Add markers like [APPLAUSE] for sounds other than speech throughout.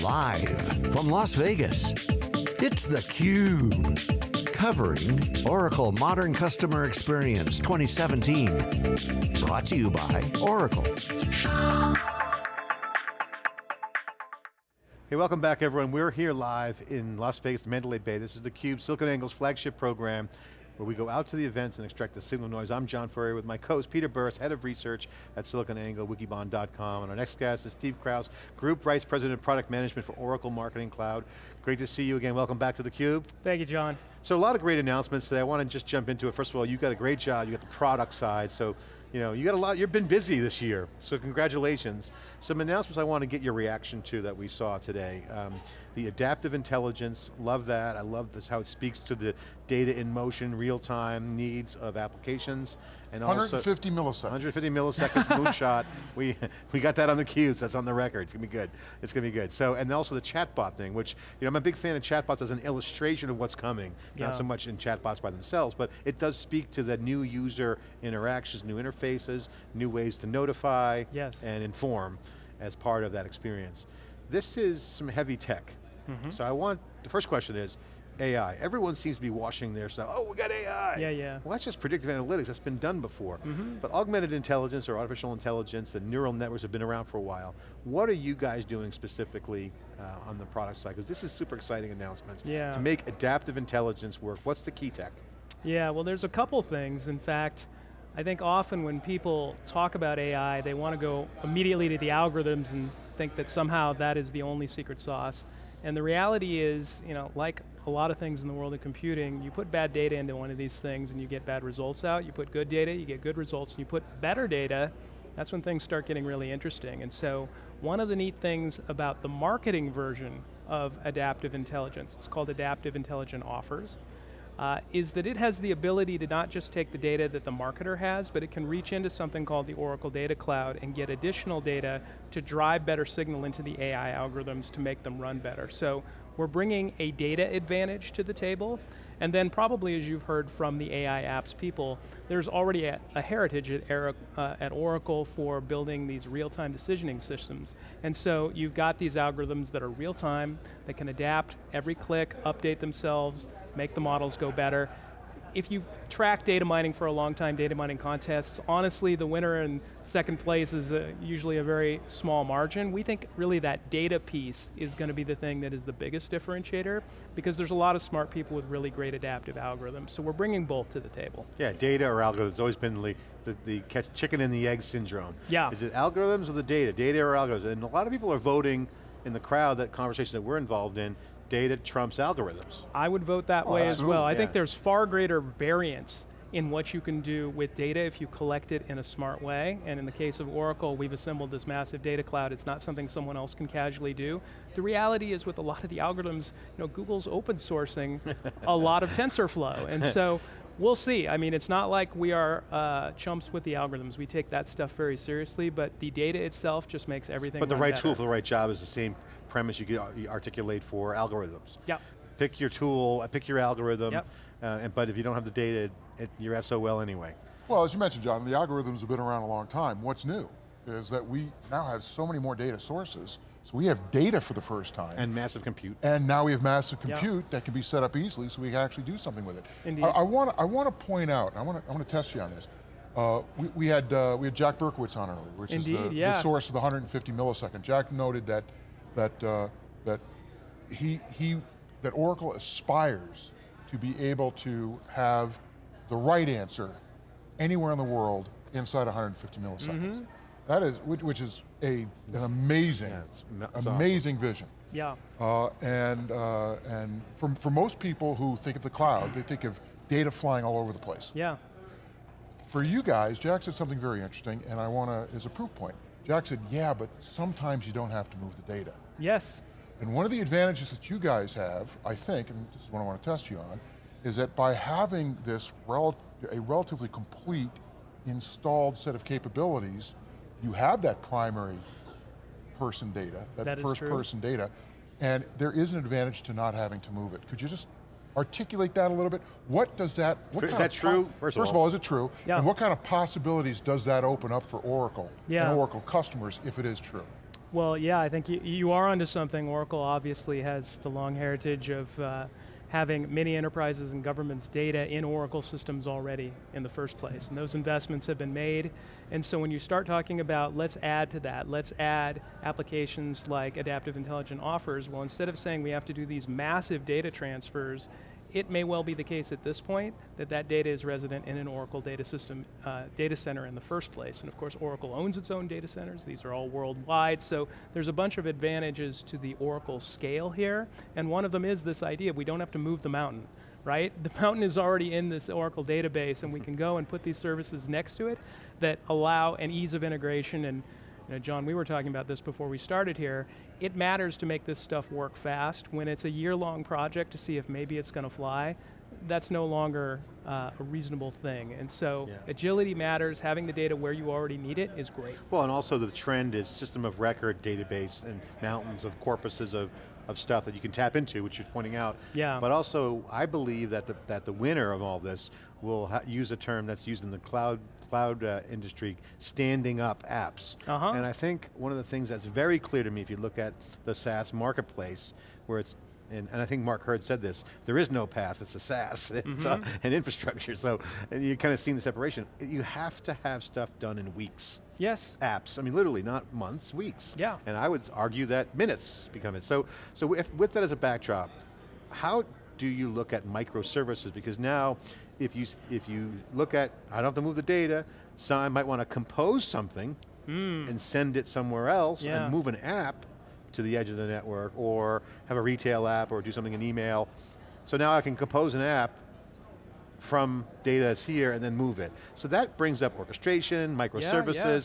Live from Las Vegas, it's theCUBE. Covering Oracle Modern Customer Experience 2017. Brought to you by Oracle. Hey, welcome back everyone. We're here live in Las Vegas, Mandalay Bay. This is theCUBE, SiliconANGLE's flagship program where we go out to the events and extract the signal noise. I'm John Furrier with my co-host Peter Burris, Head of Research at SiliconANGLE, wikibon.com, and our next guest is Steve Krause, Group Vice President of Product Management for Oracle Marketing Cloud. Great to see you again, welcome back to theCUBE. Thank you, John. So a lot of great announcements today. I want to just jump into it. First of all, you got a great job, you got the product side, so you know, you got a lot, you've been busy this year, so congratulations. Some announcements I want to get your reaction to that we saw today. Um, the adaptive intelligence, love that. I love this, how it speaks to the data in motion, real-time needs of applications. And 150 also, milliseconds. 150 milliseconds moonshot. We, [LAUGHS] we got that on the cubes, that's on the record. It's going to be good. It's going to be good. So, and also the chatbot thing, which, you know, I'm a big fan of chatbots as an illustration of what's coming. Yeah. Not so much in chatbots by themselves, but it does speak to the new user interactions, new interfaces, new ways to notify yes. and inform as part of that experience. This is some heavy tech. Mm -hmm. So I want, the first question is, AI. Everyone seems to be washing their stuff. Oh, we got AI. Yeah, yeah. Well, that's just predictive analytics. That's been done before. Mm -hmm. But augmented intelligence or artificial intelligence the neural networks have been around for a while. What are you guys doing specifically uh, on the product side? Because this is super exciting announcements. Yeah. To make adaptive intelligence work. What's the key tech? Yeah, well there's a couple things. In fact, I think often when people talk about AI, they want to go immediately to the algorithms and think that somehow that is the only secret sauce. And the reality is, you know, like a lot of things in the world of computing, you put bad data into one of these things and you get bad results out. You put good data, you get good results. And you put better data, that's when things start getting really interesting. And so, one of the neat things about the marketing version of adaptive intelligence, it's called Adaptive Intelligent Offers, uh, is that it has the ability to not just take the data that the marketer has, but it can reach into something called the Oracle Data Cloud and get additional data to drive better signal into the AI algorithms to make them run better. So we're bringing a data advantage to the table, and then probably as you've heard from the AI apps people, there's already a, a heritage at, uh, at, Oracle for building these real-time decisioning systems. And so you've got these algorithms that are real-time, that can adapt every click, update themselves, make the models go better, if you track data mining for a long time, data mining contests, honestly the winner in second place is a, usually a very small margin. We think really that data piece is going to be the thing that is the biggest differentiator because there's a lot of smart people with really great adaptive algorithms. So we're bringing both to the table. Yeah, data or algorithms has always been the, the, the catch chicken and the egg syndrome. Yeah. Is it algorithms or the data? Data or algorithms? And a lot of people are voting in the crowd, that conversation that we're involved in, data trumps algorithms. I would vote that oh, way as well. Yeah. I think there's far greater variance in what you can do with data if you collect it in a smart way. And in the case of Oracle, we've assembled this massive data cloud. It's not something someone else can casually do. The reality is with a lot of the algorithms, you know, Google's open sourcing a [LAUGHS] lot of TensorFlow. And so [LAUGHS] we'll see. I mean, it's not like we are uh, chumps with the algorithms. We take that stuff very seriously, but the data itself just makes everything But the right better. tool for the right job is the same premise you could articulate for algorithms. Yep. Pick your tool, uh, pick your algorithm, yep. uh, and, but if you don't have the data, it, you're SOL anyway. Well, as you mentioned, John, the algorithms have been around a long time. What's new is that we now have so many more data sources, so we have data for the first time. And massive compute. And now we have massive compute yep. that can be set up easily so we can actually do something with it. Indeed. I, I want, I want to point out, I want to, I want to test you on this. Uh, we, we, had, uh, we had Jack Berkowitz on earlier, which Indeed, is the, yeah. the, source of the 150 millisecond. Jack noted that, that uh, that he, he, that Oracle aspires to be able to have the right answer anywhere in the world inside 150 milliseconds. Mm -hmm. That is, which, which is a, an amazing, yeah, amazing awesome. vision. Yeah. Uh, and uh, and for, for most people who think of the cloud, they think of data flying all over the place. Yeah. For you guys, Jack said something very interesting, and I want to, as a proof point. Jack said, yeah, but sometimes you don't have to move the data. Yes. And one of the advantages that you guys have, I think, and this is what I want to test you on, is that by having this rel a relatively complete installed set of capabilities, you have that primary person data, that, that first person data, and there is an advantage to not having to move it. Could you just articulate that a little bit? What does that, what is that true? First, first of, all, is it true? Yeah. And what kind of possibilities does that open up for Oracle yeah. and Oracle customers if it is true? Well, yeah, I think you, you are onto something. Oracle obviously has the long heritage of uh, having many enterprises and governments data in Oracle systems already in the first place. And those investments have been made. And so when you start talking about, let's add to that, let's add applications like Adaptive Intelligent Offers, well instead of saying we have to do these massive data transfers it may well be the case at this point that that data is resident in an Oracle data system, uh, data center in the first place. And of course, Oracle owns its own data centers. These are all worldwide. So there's a bunch of advantages to the Oracle scale here. And one of them is this idea, we don't have to move the mountain right? The [LAUGHS] mountain is already in this Oracle database and we can go and put these services next to it that allow an ease of integration and you know, John, we were talking about this before we started here. It matters to make this stuff work fast. When it's a year-long project to see if maybe it's going to fly, that's no longer uh, a reasonable thing. And so yeah. agility matters, having the data where you already need it is great. Well, and also the trend is system of record database and mountains of corpuses of, of stuff that you can tap into, which you're pointing out. Yeah. But also, I believe that the, that the winner of all this will use a term that's used in the cloud cloud uh, industry, standing up apps. Uh -huh. And I think one of the things that's very clear to me, if you look at the SaaS marketplace, where it's and, and, I think Mark Hurd said this, there is no PaaS, it's a SaaS, [LAUGHS] it's mm -hmm. an infrastructure, so and you kind of seen the separation. You have to have stuff done in weeks. Yes. Apps, I mean literally, not months, weeks. Yeah. And I would argue that minutes become it. So, so if, with that as a backdrop, how do you look at microservices? Because now, if you, if you look at, I don't have to move the data, so I might want to compose something mm. and send it somewhere else yeah. and move an app to the edge of the network or have a retail app or do something in email. So now I can compose an app from data that's here and then move it. So that brings up orchestration, microservices, yeah,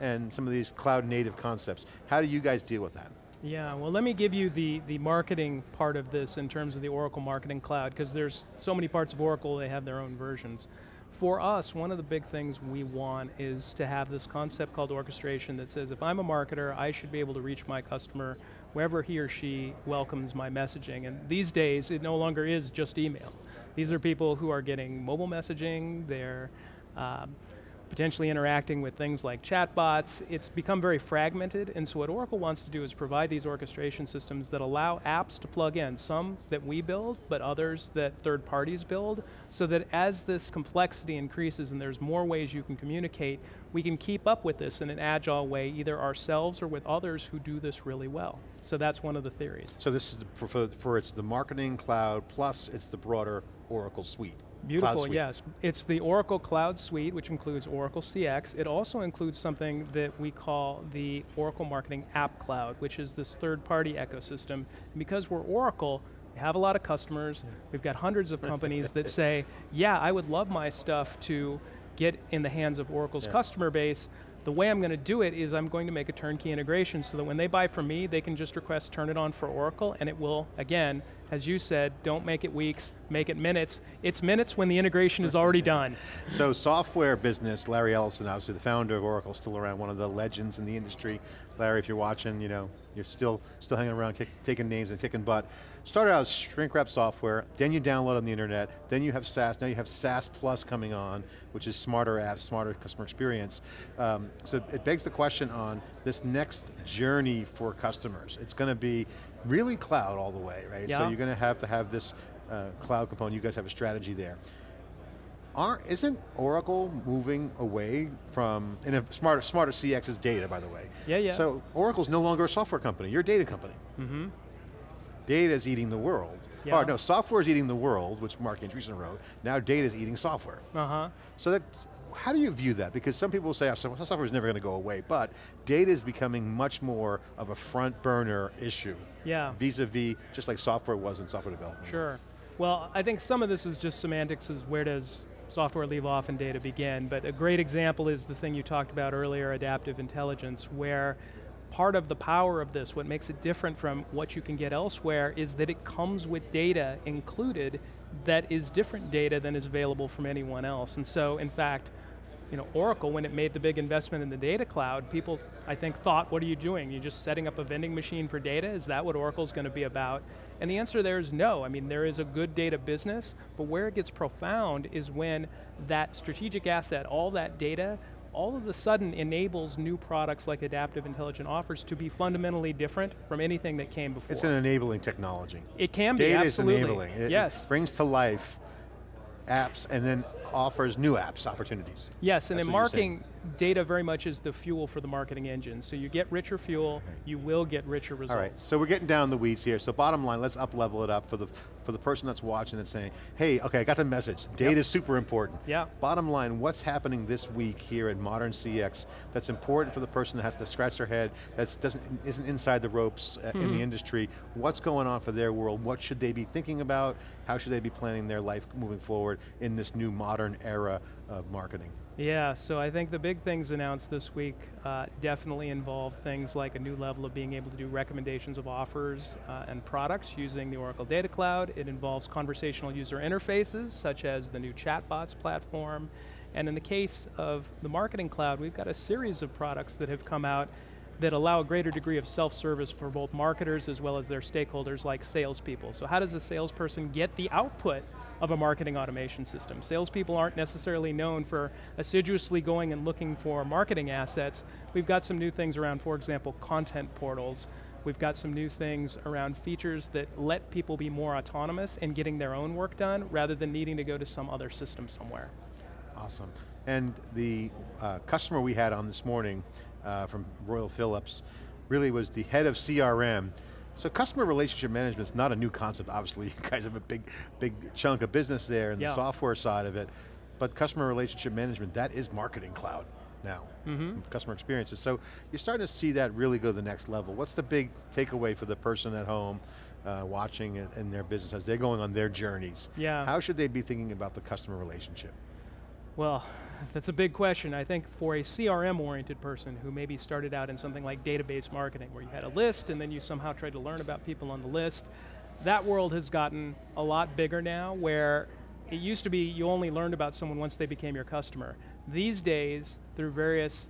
yeah. and some of these cloud native concepts. How do you guys deal with that? Yeah, well let me give you the, the marketing part of this in terms of the Oracle Marketing Cloud, because there's so many parts of Oracle, they have their own versions. For us, one of the big things we want is to have this concept called orchestration that says if I'm a marketer, I should be able to reach my customer wherever he or she welcomes my messaging. And these days, it no longer is just email. These are people who are getting mobile messaging, they're um, potentially interacting with things like chatbots. It's become very fragmented, and so what Oracle wants to do is provide these orchestration systems that allow apps to plug in, some that we build, but others that third parties build, so that as this complexity increases and there's more ways you can communicate, we can keep up with this in an agile way, either ourselves or with others who do this really well. So that's one of the theories. So this is the, for, for it's the marketing cloud, plus it's the broader Oracle suite. Beautiful, yes. It's the Oracle Cloud Suite, which includes Oracle CX. It also includes something that we call the Oracle Marketing App Cloud, which is this third-party ecosystem. And because we're Oracle, we have a lot of customers, we've got hundreds of companies that [LAUGHS] say, yeah, I would love my stuff to get in the hands of Oracle's yeah. customer base, the way I'm going to do it is I'm going to make a turnkey integration so that when they buy from me, they can just request turn it on for Oracle and it will, again, as you said, don't make it weeks, make it minutes. It's minutes when the integration is already done. [LAUGHS] So software business, Larry Ellison, obviously the founder of Oracle, still around, one of the legends in the industry. Larry, if you're watching, you know, you're still, still hanging around, kick, taking names and kicking butt. Started out as shrink wrap software, then you download on the internet, then you have SaaS, now you have SaaS Plus coming on, which is smarter apps, smarter customer experience. Um, so it begs the question on this next journey for customers. It's going to be really cloud all the way, right? Yeah. So you're going to have to have this uh, cloud component, you guys have a strategy there. Aren't, isn't Oracle moving away from, in a smarter, smarter CX is data, by the way. Yeah, yeah. So Oracle's no longer a software company, you're a data company. Mm -hmm. Data is eating the world. Yeah. Or no, software is eating the world, which Marc Andreessen wrote. Now data is eating software. Uh-huh. So that, how do you view that? Because some people say oh, software is never going to go away, but data is becoming much more of a front burner issue. Yeah. Vis-a-vis, -vis, just like software was in software development. Sure. Well, I think some of this is just semantics, is where does software leave off and data begin, but a great example is the thing you talked about earlier, adaptive intelligence, where part of the power of this, what makes it different from what you can get elsewhere, is that it comes with data included that is different data than is available from anyone else. And so, in fact, you know, Oracle, when it made the big investment in the data cloud, people, I think, thought, what are you doing? You're just setting up a vending machine for data? Is that what Oracle's going to be about? And the answer there is no. I mean, there is a good data business, but where it gets profound is when that strategic asset, all that data, all of a sudden enables new products like Adaptive Intelligent Offers to be fundamentally different from anything that came before. It's an enabling technology. it can be, Data absolutely. is enabling. It- it yes. brings to life apps and then offers new apps opportunities. Yes, and That's in marketing, data very much is the fuel for the marketing engine. So you get richer fuel, you will get richer results. All right, so we're getting down the weeds here. So bottom line, let's up level it up for the for the person that's watching and saying, hey, okay, I got the message. Data is super important. Yeah. Bottom line, what's happening this week here at Modern CX that's important for the person that has to scratch their head, that doesn't isn't inside the ropes uh, in the industry? What's going on for their world? What should they be thinking about? How should they be planning their life moving forward in this new modern era of marketing? Yeah, so I think the big things announced this week uh, definitely involve things like a new level of being able to do recommendations of offers uh, and products using the Oracle Data Cloud. It involves conversational user interfaces, such as the new chatbots platform. And in the case of the Marketing Cloud, we've got a series of products that have come out that allow a greater degree of self-service for both marketers as well as their stakeholders like salespeople. So how does a salesperson get the output of a marketing automation system? Salespeople aren't necessarily known for assiduously going and looking for marketing assets. We've got some new things around, for example, content portals. We've got some new things around features that let people be more autonomous in getting their own work done rather than needing to go to some other system somewhere. Awesome. And the uh, customer we had on this morning uh, from Royal Philips really was the head of CRM. So customer relationship management is not a new concept, obviously. [LAUGHS] You guys have a big, big chunk of business there in Yeah. the software side of it. But customer relationship management, that is marketing cloud now. Mhm. Customer experiences. So you're starting to see that really go to the next level. What's the big takeaway for the person at home uh, watching in, in their business as they're going on their journeys? Yeah. How should they be thinking about the customer relationship? Well, [LAUGHS] that's a big question. I think for a CRM-oriented person who maybe started out in something like database marketing, where you had a list and then you somehow tried to learn about people on the list, that world has gotten a lot bigger now, where it used to be you only learned about someone once they became your customer. These days, through various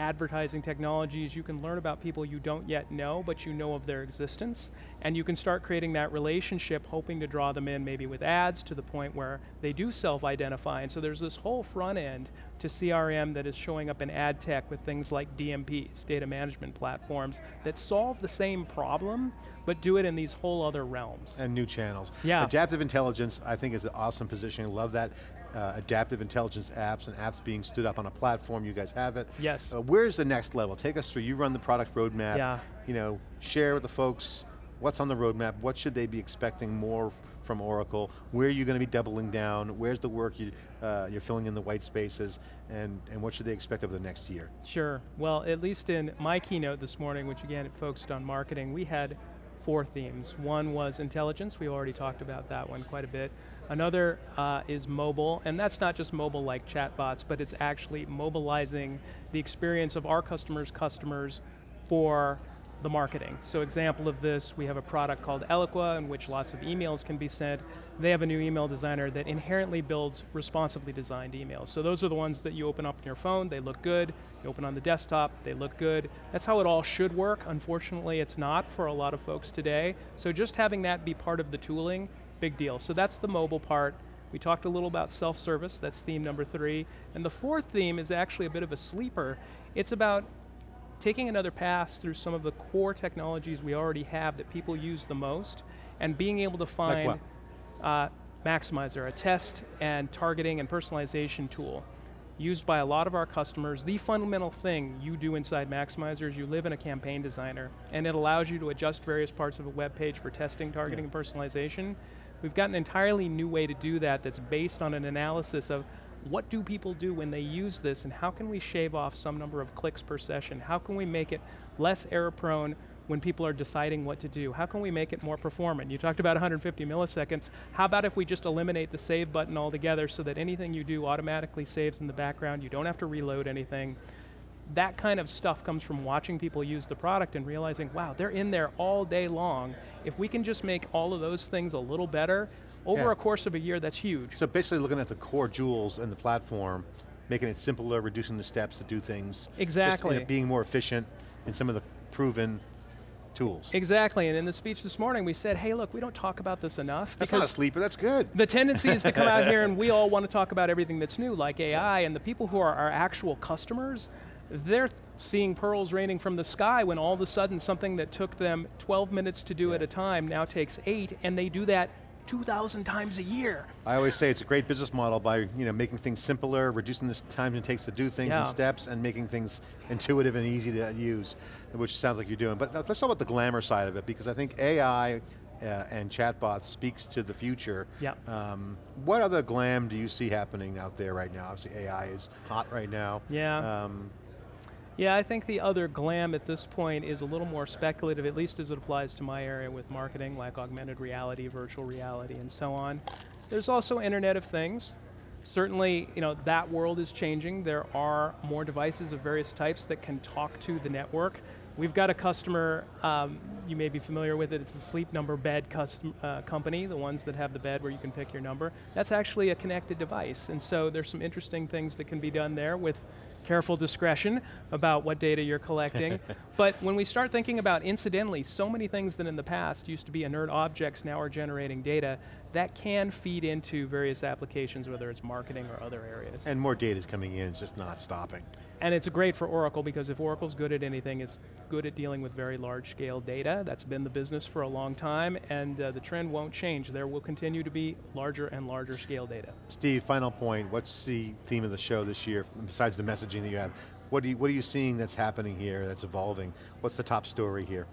advertising technologies, you can learn about people you don't yet know, but you know of their existence, and you can start creating that relationship, hoping to draw them in maybe with ads to the point where they do self-identify, and so there's this whole front end to CRM that is showing up in ad tech with things like DMPs, data management platforms, that solve the same problem, but do it in these whole other realms. And new channels. Yeah. Adaptive intelligence, I think is an awesome positioning. Love that. Uh, adaptive intelligence apps and apps being stood up on a platform, you guys have it. Yes. Uh, where's the next level? Take us through, you run the product roadmap. Yeah. You know, share with the folks what's on the roadmap, what should they be expecting more from Oracle, where are you going to be doubling down, where's the work you, uh, you're filling in the white spaces, and, and what should they expect over the next year? Sure. Well, at least in my keynote this morning, which again it focused on marketing, we had four themes. One was intelligence, we already talked about that one quite a bit. Another uh, is mobile, and that's not just mobile like chatbots, but it's actually mobilizing the experience of our customers' customers for the marketing. So example of this, we have a product called Eloqua in which lots of emails can be sent. They have a new email designer that inherently builds responsively designed emails. So those are the ones that you open up on your phone, they look good. You open on the desktop, they look good. That's how it all should work. Unfortunately, it's not for a lot of folks today. So just having that be part of the tooling, big deal. So that's the mobile part. We talked a little about self-service, that's theme number three. And the fourth theme is actually a bit of a sleeper. It's about taking another pass through some of the core technologies we already have that people use the most, and being able to find uh, Maxymiser, a test and targeting and personalization tool used by a lot of our customers. The fundamental thing you do inside Maxymiser is you live in a campaign designer, and it allows you to adjust various parts of a web page for testing, targeting, and personalization. We've got an entirely new way to do that that's based on an analysis of what do people do when they use this and how can we shave off some number of clicks per session? How can we make it less error prone when people are deciding what to do? How can we make it more performant? You talked about 150 milliseconds. How about if we just eliminate the save button altogether so that anything you do automatically saves in the background, you don't have to reload anything. That kind of stuff comes from watching people use the product and realizing, wow, they're in there all day long. If we can just make all of those things a little better, over Yeah. a course of a year, that's huge. So basically looking at the core jewels in the platform, making it simpler, reducing the steps to do things. just, Exactly. being more efficient in some of the proven tools. Exactly, and in the speech this morning we said, hey look, we don't talk about this enough. That's not a sleeper, that's good. the tendency is to come out here and we [LAUGHS] all want to talk about everything that's new, like AI, and the people who are our actual customers, they're seeing pearls raining from the sky when all of a sudden something that took them 12 minutes to do at a time now takes eight, and they do that 2,000 times a year. I always say it's a great business model by you know making things simpler, reducing the time it takes to do things in Yeah. steps, and making things intuitive and easy to use, which sounds like you're doing. But let's talk about the glamour side of it, because I think AI uh, and chatbots speaks to the future. Yeah. Um, what other glam do you see happening out there right now? Obviously AI is hot right now. Yeah. Um, Yeah, I think the other glam at this point is a little more speculative, at least as it applies to my area with marketing, like augmented reality, virtual reality, and so on. There's also Internet of Things. Certainly, you know, that world is changing. There are more devices of various types that can talk to the network. We've got a customer, um, you may be familiar with it, it's the Sleep Number Bed custom, uh, company, the ones that have the bed where you can pick your number. That's actually a connected device, and so there's some interesting things that can be done there with careful discretion about what data you're collecting. [LAUGHS] but when we start thinking about incidentally, so many things that in the past used to be inert objects now are generating data, that can feed into various applications, whether it's marketing or other areas. and more data is coming in, it's just not stopping. And it's great for Oracle because if Oracle's good at anything, it's good at dealing with very large scale data. That's been the business for a long time and uh, the trend won't change. There will continue to be larger and larger scale data. Steve, final point, what's the theme of the show this year, besides the messaging that you have? What, do you, what are you seeing that's happening here, that's evolving? What's the top story here?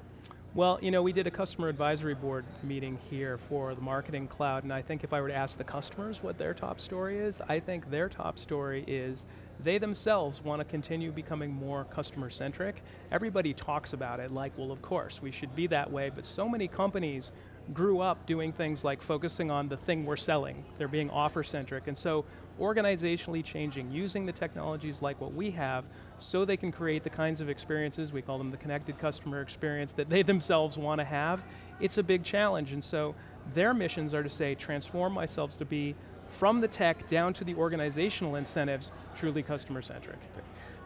Well, you know, we did a customer advisory board meeting here for the marketing cloud, and I think if I were to ask the customers what their top story is, I think their top story is they themselves want to continue becoming more customer centric. Everybody talks about it like, well, of course, we should be that way, but so many companies grew up doing things like focusing on the thing we're selling. They're being offer centric, and so organizationally changing, using the technologies like what we have so they can create the kinds of experiences, we call them the connected customer experience, that they themselves want to have, it's a big challenge. And so their missions are to say, transform myself to be from the tech down to the organizational incentives, truly customer centric.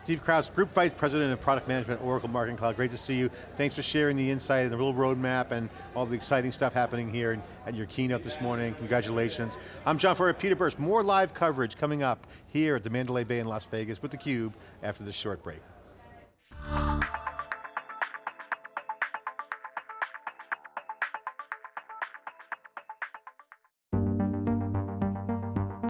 Steve Krause, Group Vice President of Product Management, Oracle Marketing Cloud. Great to see you. Thanks for sharing the insight and the real roadmap and all the exciting stuff happening here at your keynote this morning. Congratulations. I'm John Furrier, Peter Burris. More live coverage coming up here at the Mandalay Bay in Las Vegas with theCUBE after this short break.